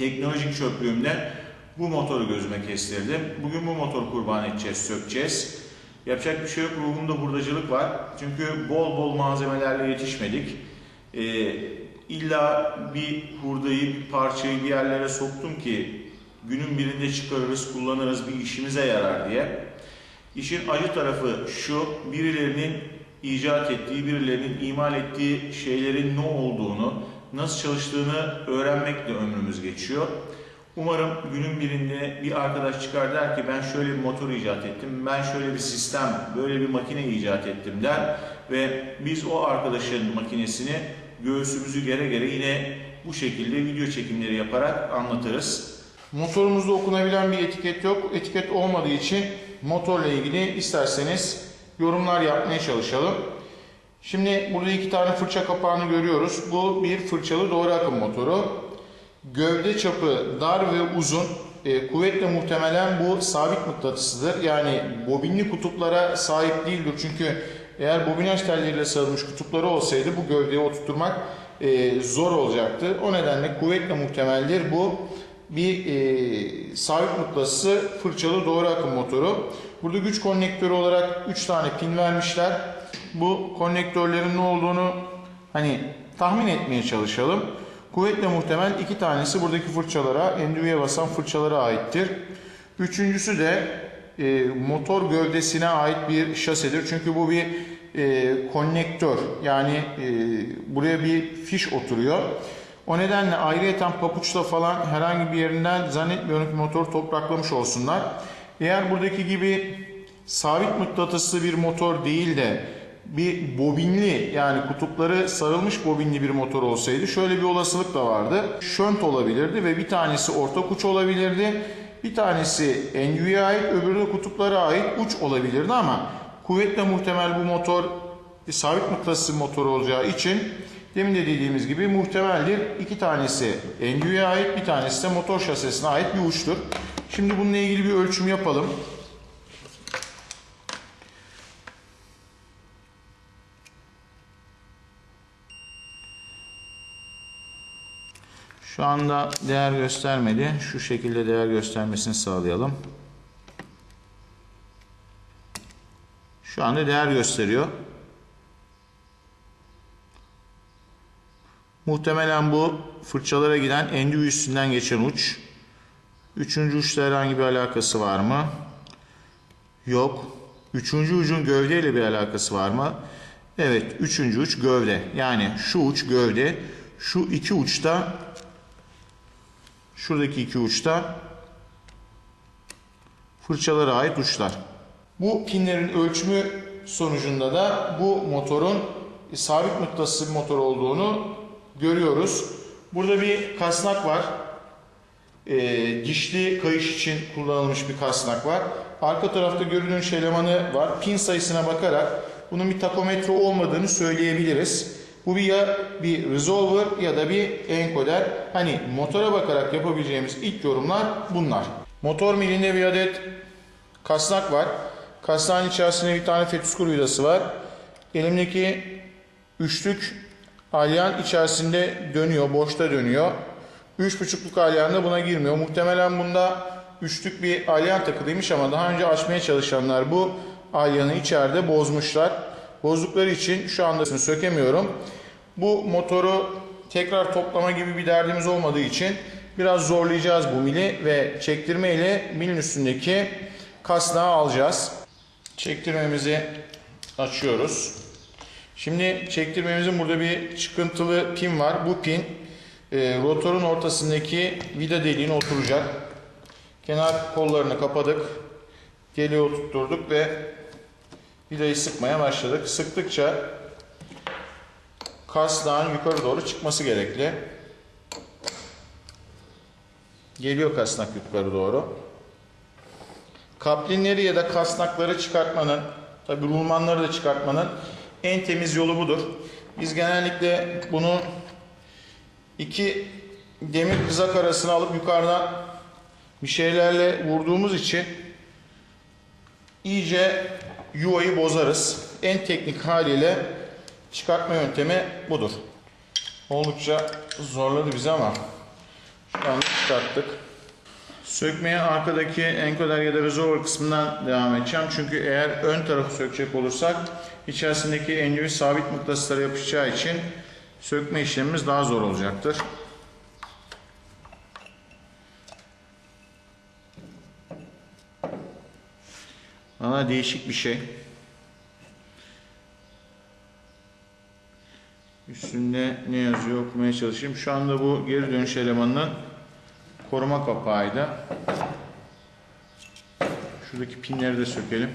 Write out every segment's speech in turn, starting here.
teknolojik çöplüğümde bu motoru gözüme kestirdim. Bugün bu motoru kurban edeceğiz, sökeceğiz. Yapacak bir şey yok, ruhumda hurdacılık var. Çünkü bol bol malzemelerle yetişmedik. Ee, illa bir hurdayı, bir parçayı bir yerlere soktum ki günün birinde çıkarırız, kullanırız, bir işimize yarar diye. İşin acı tarafı şu, birilerinin icat ettiği, birilerinin imal ettiği şeylerin ne olduğunu, nasıl çalıştığını öğrenmekle ömrümüz geçiyor. Umarım günün birinde bir arkadaş çıkar der ki ben şöyle bir motor icat ettim, ben şöyle bir sistem, böyle bir makine icat ettim der ve biz o arkadaşın makinesini göğsümüzü gere gere yine bu şekilde video çekimleri yaparak anlatırız. Motorumuzda okunabilen bir etiket yok. Etiket olmadığı için motorla ilgili isterseniz yorumlar yapmaya çalışalım. Şimdi burada iki tane fırça kapağını görüyoruz. Bu bir fırçalı doğru akım motoru. Gövde çapı dar ve uzun. E, kuvvetle muhtemelen bu sabit mıknatısıdır. Yani bobinli kutuplara sahip değildir. Çünkü eğer bobinaj telleriyle sarılmış kutupları olsaydı bu gövdeyi oturtmak e, zor olacaktı. O nedenle kuvvetle muhtemeldir. Bu bir e, sabit mıknatısı fırçalı doğru akım motoru. Burada güç konnektörü olarak 3 tane pin vermişler. Bu konnektörlerin ne olduğunu hani tahmin etmeye çalışalım. Kuvvetle muhtemel iki tanesi buradaki fırçalara, endüviye basan fırçalara aittir. Üçüncüsü de e, motor gövdesine ait bir şasedir. Çünkü bu bir e, konnektör. Yani e, buraya bir fiş oturuyor. O nedenle ayrıyeten papuçla falan herhangi bir yerinden zannetmiyorum ki motor topraklamış olsunlar. Eğer buradaki gibi sabit mıknatıslı bir motor değil de bir bobinli yani kutupları sarılmış bobinli bir motor olsaydı şöyle bir olasılık da vardı. Şönt olabilirdi ve bir tanesi orta uç olabilirdi. Bir tanesi NU'ya ait öbürü de kutuplara ait uç olabilirdi ama kuvvetle muhtemel bu motor sabit mıknatıslı motor olacağı için demin de dediğimiz gibi muhtemeldir. İki tanesi NU'ya ait bir tanesi de motor şasesine ait bir uçtur. Şimdi bununla ilgili bir ölçüm yapalım. Şu anda değer göstermedi. Şu şekilde değer göstermesini sağlayalım. Şu anda değer gösteriyor. Muhtemelen bu fırçalara giden endüvi üstünden geçen uç. Üçüncü uçla herhangi bir alakası var mı? Yok. Üçüncü ucun gövdeyle bir alakası var mı? Evet. Üçüncü uç gövde. Yani şu uç gövde. Şu iki uçta Şuradaki iki uçta fırçalara ait uçlar. Bu pinlerin ölçümü sonucunda da bu motorun sabit mıknatıslı bir motor olduğunu görüyoruz. Burada bir kasnak var. E, dişli kayış için kullanılmış bir kasnak var. Arka tarafta görünüş elemanı var. Pin sayısına bakarak bunun bir takometre olmadığını söyleyebiliriz. Bu bir ya bir resolver ya da bir encoder. Hani motora bakarak yapabileceğimiz ilk yorumlar bunlar. Motor milinde bir adet kasnak var. Kasnağın içerisinde bir tane fetüskür vidası var. Elimdeki üçlük alyan içerisinde dönüyor, boşta dönüyor. Üç buçukluk alyan da buna girmiyor. Muhtemelen bunda üçlük bir alyan takılıymış ama daha önce açmaya çalışanlar bu alyanı içeride bozmuşlar. Bozdukları için şu anda sökemiyorum. Bu motoru tekrar toplama gibi bir derdimiz olmadığı için biraz zorlayacağız bu mili ve çektirme ile milin üstündeki kasnağı alacağız. Çektirmemizi açıyoruz. Şimdi çektirmemizin burada bir çıkıntılı pin var. Bu pin e, rotorun ortasındaki vida deliğine oturacak. Kenar kollarını kapadık. Deliği oturtturduk ve vidayı sıkmaya başladık. Sıktıkça kasnağın yukarı doğru çıkması gerekli. Geliyor kasnak yukarı doğru. Kaplinleri ya da kasnakları çıkartmanın, tabi rulmanları da çıkartmanın en temiz yolu budur. Biz genellikle bunu iki demir kızak arasına alıp yukarıdan bir şeylerle vurduğumuz için iyice yuvayı bozarız. En teknik haliyle çıkartma yöntemi budur. Oldukça zorladı bizi ama Şu anda çıkarttık. Sökmeye arkadaki enkoder ya da resolver kısmından devam edeceğim. Çünkü eğer ön tarafı sökecek olursak içerisindeki endüvi sabit mıknatıslara yapışacağı için sökme işlemimiz daha zor olacaktır. Valla değişik bir şey. Üstünde ne yazıyor okumaya çalışayım. Şu anda bu geri dönüş elemanının koruma kapağıydı. Şuradaki pinleri de sökelim.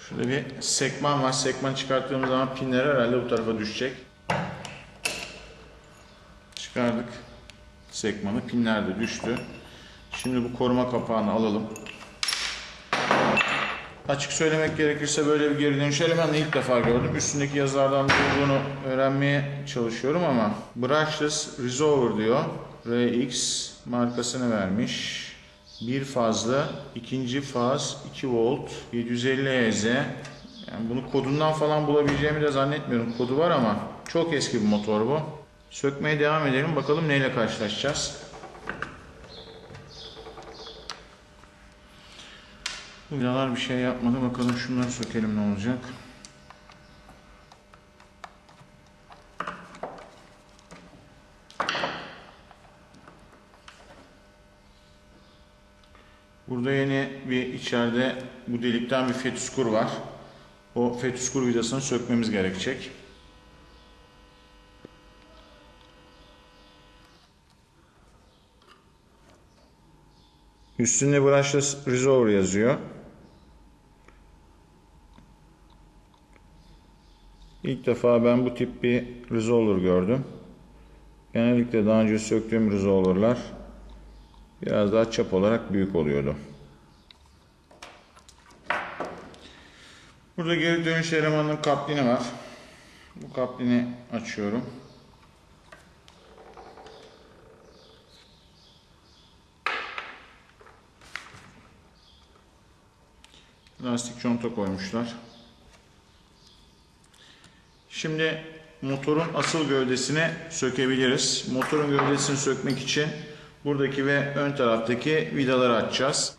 Şurada bir sekman var. Sekman çıkarttığımız zaman pinler herhalde bu tarafa düşecek. Çıkardık sekmanı. Pinler de düştü. Şimdi bu koruma kapağını alalım. Açık söylemek gerekirse böyle bir geri dönüş elemanını ilk defa gördüm. Üstündeki yazılardan olduğunu öğrenmeye çalışıyorum ama Brushless Resolver diyor. RX markasını vermiş. Bir fazla, ikinci faz, 2 volt, 750 Hz. Yani bunu kodundan falan bulabileceğimi de zannetmiyorum. Kodu var ama çok eski bir motor bu. Sökmeye devam edelim. Bakalım neyle karşılaşacağız. Bu vidalar bir şey yapmadı. Bakalım şunları sökelim ne olacak. Burada yeni bir içeride bu delikten bir fetüskur var. O fetüskur vidasını sökmemiz gerekecek. Üstünde brushless resolver yazıyor. İlk defa ben bu tip bir resolver gördüm. Genellikle daha önce söktüğüm resolverlar biraz daha çap olarak büyük oluyordu. Burada geri dönüş elemanının kaplini var. Bu kaplini açıyorum. Lastik conta koymuşlar. Şimdi motorun asıl gövdesini sökebiliriz. Motorun gövdesini sökmek için buradaki ve ön taraftaki vidaları açacağız.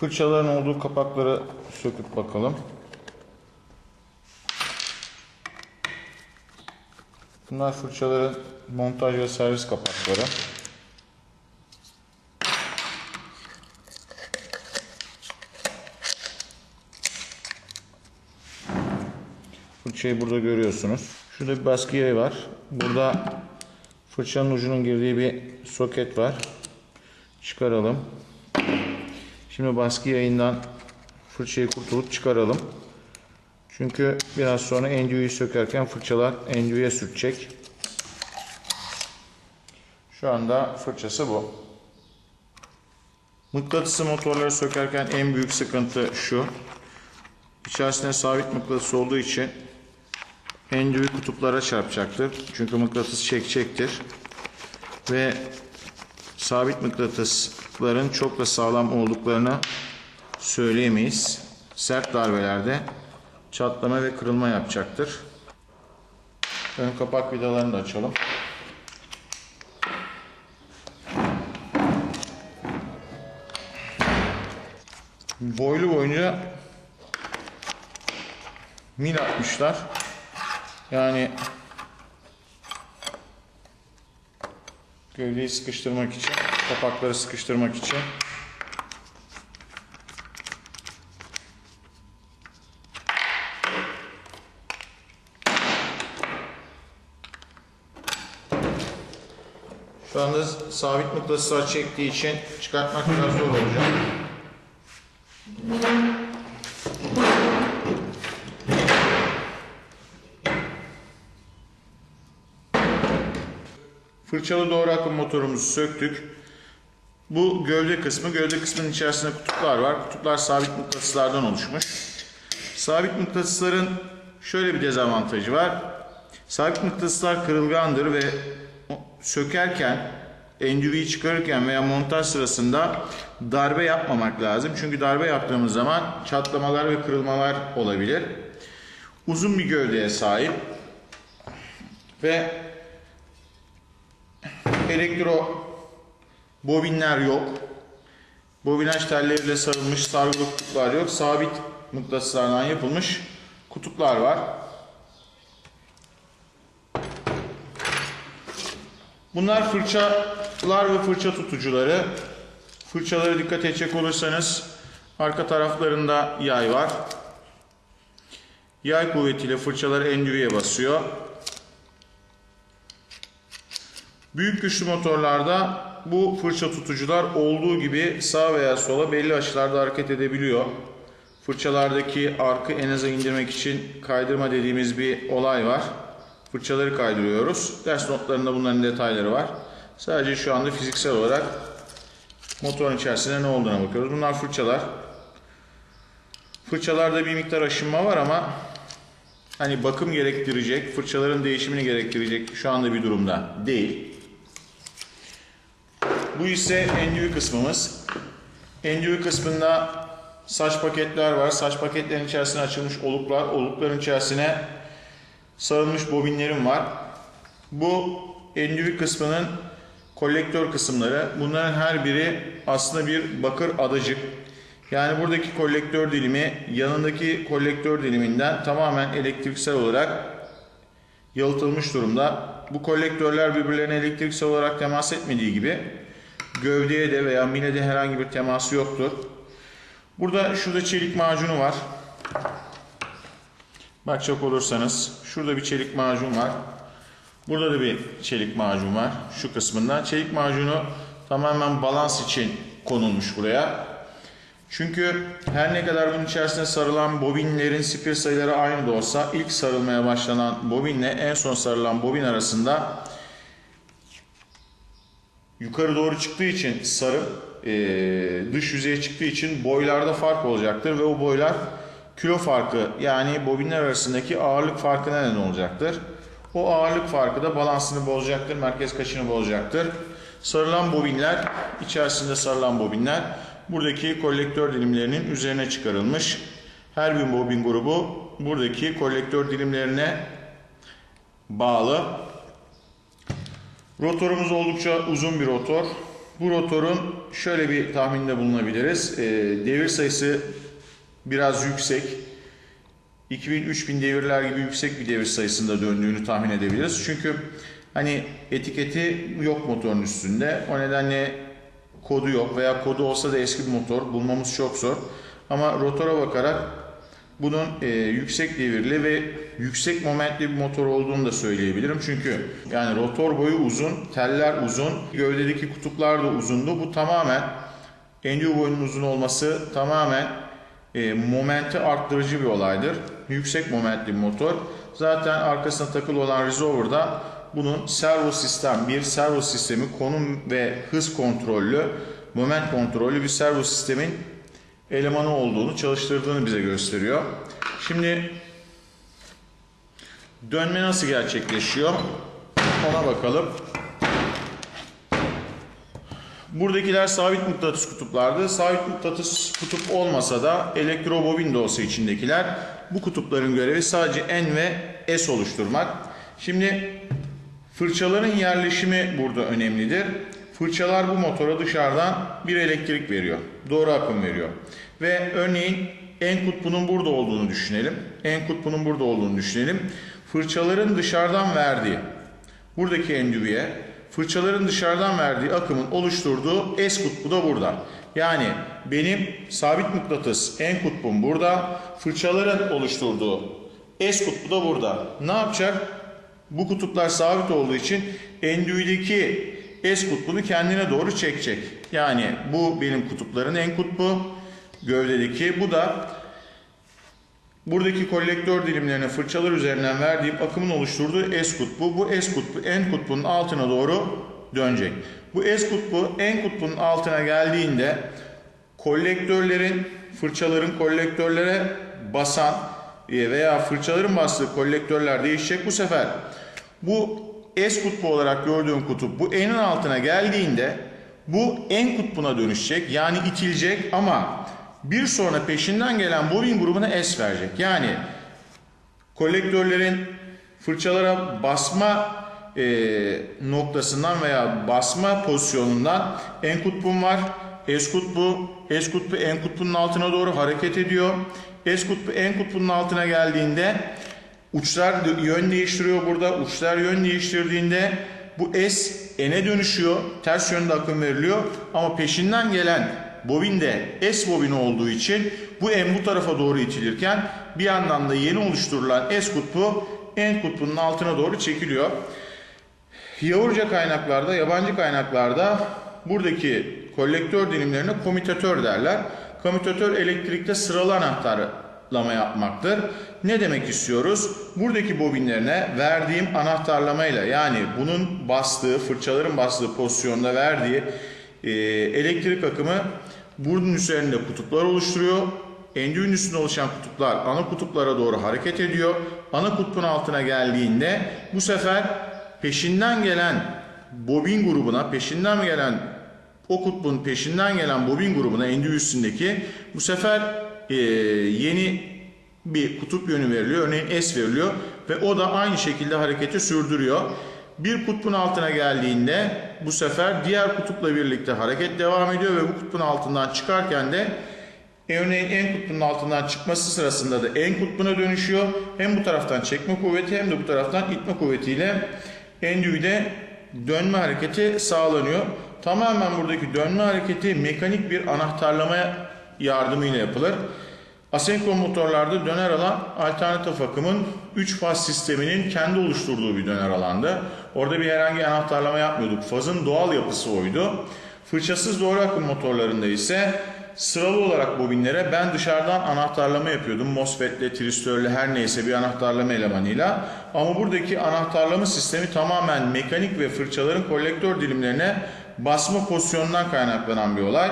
Fırçaların olduğu kapakları söküp bakalım. Bunlar fırçaların montaj ve servis kapakları. Fırçayı burada görüyorsunuz. Şurada bir baskı yayı var. Burada fırçanın ucunun girdiği bir soket var. Çıkaralım. Şimdi baskı yayından fırçayı kurtulup çıkaralım. Çünkü biraz sonra endüğüyü sökerken fırçalar endüğüye sürtecek. Şu anda fırçası bu. Mıknatısı motorları sökerken en büyük sıkıntı şu. İçerisinde sabit mıknatıs olduğu için endüğü kutuplara çarpacaktır. Çünkü mıknatıs çekecektir. Ve sabit mıknatısların çok da sağlam olduklarını söyleyemeyiz. Sert darbelerde çatlama ve kırılma yapacaktır. Ön kapak vidalarını da açalım. Boylu boyunca mil atmışlar. Yani gövdeyi sıkıştırmak için, kapakları sıkıştırmak için. Şu anda sabit mıknatıslar çektiği için çıkartmak biraz zor olacak. Fırçalı doğru akım motorumuzu söktük. Bu gövde kısmı. Gövde kısmının içerisinde kutuplar var. Kutuplar sabit mıknatıslardan oluşmuş. Sabit mıknatısların şöyle bir dezavantajı var. Sabit mıknatıslar kırılgandır ve sökerken endüviyi çıkarırken veya montaj sırasında darbe yapmamak lazım. Çünkü darbe yaptığımız zaman çatlamalar ve kırılmalar olabilir. Uzun bir gövdeye sahip ve elektro bobinler yok. Bobinaj telleriyle sarılmış sargılı kutuplar yok. Sabit mıknatıslardan yapılmış kutuplar var. Bunlar fırçalar ve fırça tutucuları. Fırçalara dikkat edecek olursanız arka taraflarında yay var. Yay kuvvetiyle fırçalar endüviye basıyor. Büyük güçlü motorlarda bu fırça tutucular olduğu gibi sağ veya sola belli açılarda hareket edebiliyor. Fırçalardaki arkı en aza indirmek için kaydırma dediğimiz bir olay var. Fırçaları kaydırıyoruz. Ders notlarında bunların detayları var. Sadece şu anda fiziksel olarak motorun içerisinde ne olduğuna bakıyoruz. Bunlar fırçalar. Fırçalarda bir miktar aşınma var ama hani bakım gerektirecek, fırçaların değişimini gerektirecek şu anda bir durumda değil. Bu ise endüvi kısmımız. Endüvi kısmında saç paketler var. Saç paketlerin içerisine açılmış oluklar. Olukların içerisine sarılmış bobinlerim var. Bu endüvi kısmının kolektör kısımları. Bunların her biri aslında bir bakır adacık. Yani buradaki kolektör dilimi yanındaki kolektör diliminden tamamen elektriksel olarak yalıtılmış durumda. Bu kolektörler birbirlerine elektriksel olarak temas etmediği gibi gövdeye de veya milede herhangi bir teması yoktur. Burada şurada çelik macunu var. Bakacak olursanız şurada bir çelik macun var. Burada da bir çelik macun var şu kısmında. Çelik macunu tamamen balans için konulmuş buraya. Çünkü her ne kadar bunun içerisine sarılan bobinlerin spir sayıları aynı da olsa ilk sarılmaya başlanan bobinle en son sarılan bobin arasında yukarı doğru çıktığı için sarı e, dış yüzeye çıktığı için boylarda fark olacaktır ve o boylar kilo farkı yani bobinler arasındaki ağırlık farkı neden olacaktır. O ağırlık farkı da balansını bozacaktır, merkez kaçını bozacaktır. Sarılan bobinler, içerisinde sarılan bobinler buradaki kolektör dilimlerinin üzerine çıkarılmış. Her bir bobin grubu buradaki kolektör dilimlerine bağlı. Rotorumuz oldukça uzun bir rotor. Bu rotorun şöyle bir tahminde bulunabiliriz. Ee, devir sayısı biraz yüksek. 2000-3000 devirler gibi yüksek bir devir sayısında döndüğünü tahmin edebiliriz. Çünkü hani etiketi yok motorun üstünde. O nedenle kodu yok veya kodu olsa da eski bir motor bulmamız çok zor. Ama rotora bakarak bunun e, yüksek devirli ve yüksek momentli bir motor olduğunu da söyleyebilirim. Çünkü yani rotor boyu uzun, teller uzun, gövdedeki kutuplar da uzundu. Bu tamamen endüvi boyunun uzun olması tamamen e, momenti arttırıcı bir olaydır. Yüksek momentli bir motor. Zaten arkasına takılı olan resolver'da bunun servo sistem, bir servo sistemi konum ve hız kontrollü, moment kontrollü bir servo sistemin elemanı olduğunu, çalıştırdığını bize gösteriyor. Şimdi dönme nasıl gerçekleşiyor? Ona bakalım. Buradakiler sabit mıknatıs kutuplardı. Sabit mıknatıs kutup olmasa da elektrobobin olsa içindekiler bu kutupların görevi sadece N ve S oluşturmak. Şimdi fırçaların yerleşimi burada önemlidir. Fırçalar bu motora dışarıdan bir elektrik veriyor. Doğru akım veriyor. Ve örneğin en kutbunun burada olduğunu düşünelim. En kutbunun burada olduğunu düşünelim. Fırçaların dışarıdan verdiği buradaki endüviye fırçaların dışarıdan verdiği akımın oluşturduğu S kutbu da burada. Yani benim sabit mıknatıs en kutbum burada. Fırçaların oluşturduğu S kutbu da burada. Ne yapacak? Bu kutuplar sabit olduğu için endüvideki S kutbunu kendine doğru çekecek. Yani bu benim kutupların en kutbu gövdedeki. Bu da buradaki kolektör dilimlerine fırçalar üzerinden verdiğim akımın oluşturduğu S kutbu. Bu S kutbu en kutbunun altına doğru dönecek. Bu S kutbu en kutbunun altına geldiğinde kolektörlerin fırçaların kolektörlere basan veya fırçaların bastığı kolektörler değişecek. Bu sefer bu S kutbu olarak gördüğün kutup bu N'in altına geldiğinde bu N kutbuna dönüşecek. Yani itilecek ama bir sonra peşinden gelen bobin grubuna S verecek. Yani kolektörlerin fırçalara basma e, noktasından veya basma pozisyonundan N kutbum var. S kutbu, S kutbu N kutbunun altına doğru hareket ediyor. S kutbu N kutbunun altına geldiğinde uçlar yön değiştiriyor burada. Uçlar yön değiştirdiğinde bu S N'e dönüşüyor. Ters yönde akım veriliyor. Ama peşinden gelen bobin de S bobini olduğu için bu N bu tarafa doğru itilirken bir yandan da yeni oluşturulan S kutbu N kutbunun altına doğru çekiliyor. Yavurca kaynaklarda, yabancı kaynaklarda buradaki kolektör dilimlerine komutatör derler. Komutatör elektrikte sıralı anahtarlama yapmaktır. Ne demek istiyoruz? Buradaki bobinlerine verdiğim anahtarlamayla yani bunun bastığı, fırçaların bastığı pozisyonda verdiği e, elektrik akımı bunun üzerinde kutuplar oluşturuyor. Endüğün üstünde oluşan kutuplar ana kutuplara doğru hareket ediyor. Ana kutbun altına geldiğinde bu sefer peşinden gelen bobin grubuna, peşinden gelen o kutbun peşinden gelen bobin grubuna endüğü üstündeki bu sefer e, yeni bir kutup yönü veriliyor. Örneğin S veriliyor ve o da aynı şekilde hareketi sürdürüyor. Bir kutbun altına geldiğinde bu sefer diğer kutupla birlikte hareket devam ediyor ve bu kutbun altından çıkarken de örneğin en kutbunun altından çıkması sırasında da en kutbuna dönüşüyor. Hem bu taraftan çekme kuvveti hem de bu taraftan itme kuvvetiyle endüğüde dönme hareketi sağlanıyor. Tamamen buradaki dönme hareketi mekanik bir anahtarlama yardımıyla yapılır. Asenkron motorlarda döner alan alternatif akımın 3 faz sisteminin kendi oluşturduğu bir döner alandı. Orada bir herhangi anahtarlama yapmıyorduk. Fazın doğal yapısı oydu. Fırçasız doğru akım motorlarında ise sıralı olarak bobinlere ben dışarıdan anahtarlama yapıyordum. MOSFET'le, tristörle her neyse bir anahtarlama elemanıyla. Ama buradaki anahtarlama sistemi tamamen mekanik ve fırçaların kolektör dilimlerine basma pozisyonundan kaynaklanan bir olay.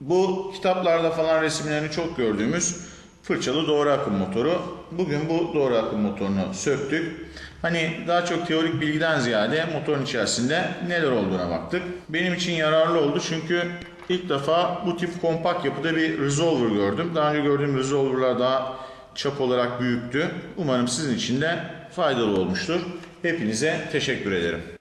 Bu kitaplarda falan resimlerini çok gördüğümüz fırçalı doğru akım motoru. Bugün bu doğru akım motorunu söktük. Hani daha çok teorik bilgiden ziyade motorun içerisinde neler olduğuna baktık. Benim için yararlı oldu çünkü ilk defa bu tip kompakt yapıda bir resolver gördüm. Daha önce gördüğüm resolverlar daha çap olarak büyüktü. Umarım sizin için de faydalı olmuştur. Hepinize teşekkür ederim.